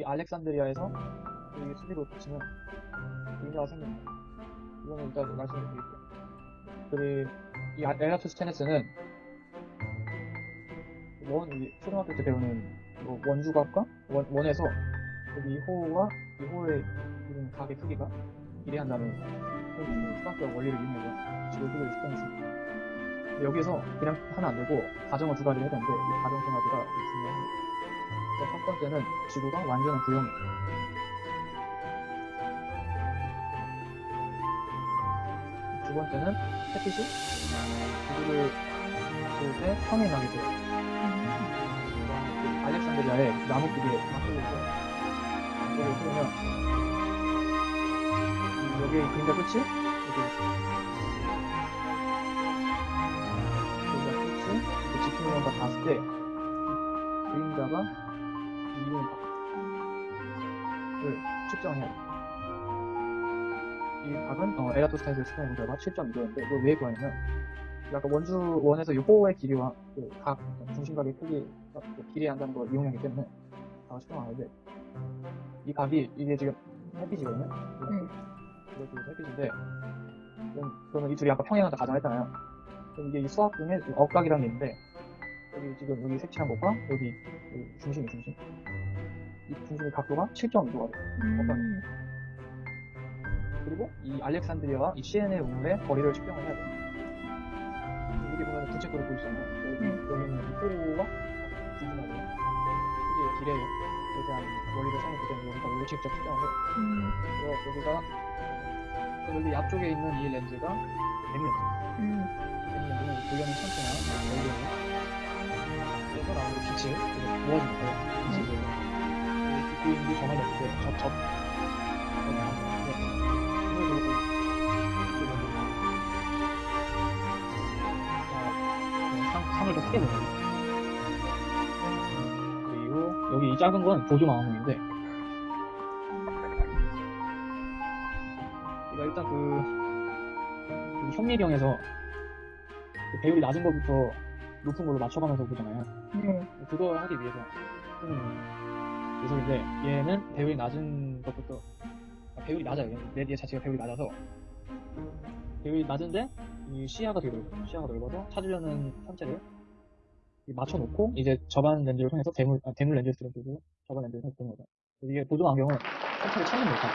여기 알렉산드리아에서 여기 수비로 붙이면 의미가 생깁니다. 이거는 일단 말씀드릴게요. 그리고 이 아- 에라토스테네스는 원, 이 초등학교 때 배우는 뭐 원주각과 원, 원에서 여기 이 호가 이 호의 이런 각의 크기가 그런 수학적 원리를 이용해서 지구 크기를 측정했습니다. 여기서 그냥 하면 안 되고 가정을 두 가지를 해야 되는데 이 가정 세 가지가 중요합니다. 그래서 첫 번째는 지구가 완전한 구형이에요. 두 번째는 햇빛이 지구를 볼때 평행하게 돼요. 알렉산드리아의 나무 크기에 맞춰져서 이쪽으로 흐르면 이- 여기 그림자 끝이? 여기. 그림자 끝이? 그 지표면과 닿았을 때 그림자가 이루는 각을 측정해야 돼요. 이 각은 어, 에라토스테네스 측정해본 결과 7.2도였는데 이걸 왜 구하냐면 아까 원주 원에서 이 호의 길이와 그 각 중심각의 크기가 그 비례한다는 걸 이용하기 때문에 다 측정하는데 이 각이 이게 지금 햇빛이거든요. 네. 이것도 햇빛인데 그럼, 그러면 이 둘이 아까 평행한다 가정했잖아요. 그럼 이게 이 수학 중에 이 억각이라는 게 있는데 여기 지금 여기 색칠한 것과 여기 이 중심이 중심 이 중심의 각도가 7.2도가 돼요. 음. 그리고 이 알렉산드리아와 이 시엔의 우물의 거리를 측정을 해야 돼요. 여기 보면 부채꼴을 보일 수 있나요? 여기, 네. 여기는 이 호가 중심하고요. 이게 길에 대한 원리를 때문에 여기가 원리 직접 측정을 해요. 음. 그래서 여기가 그 여기 앞쪽에 있는 이 렌즈가 M 렌즈. 음. M 렌즈는 돌려는 천체나 원리를 그래서 나오는 모아주는 거예요. 빛이 이제 이 그림이 정말 예쁜데 접, 접. 접 나오는 건데 이걸 보고 이렇게 보면 아, 상, 상을 좀 크게 내요. 그리고 여기 이 작은 건 보조 망원경인데 이거 일단 그, 그 현미경에서 그 배율이 낮은 것부터 높은 걸로 맞춰가면서 보잖아요. 네. 그걸 하기 위해서 쓰는 녀석인데 얘는 배율이 낮은 것부터 아, 배율이 낮아요. 레디의 자체가 배율이 낮아서 배율이 낮은데 이 시야가 되게 넓어요. 시야가 넓어서 찾으려는 천체를 이 맞춰놓고 이제 저반 렌즈를 통해서 대물 아, 대물 렌즈를 쓰고 저반 렌즈를 통해서 보는 거죠. 이게 보조 안경은 천체를 찾는 못하고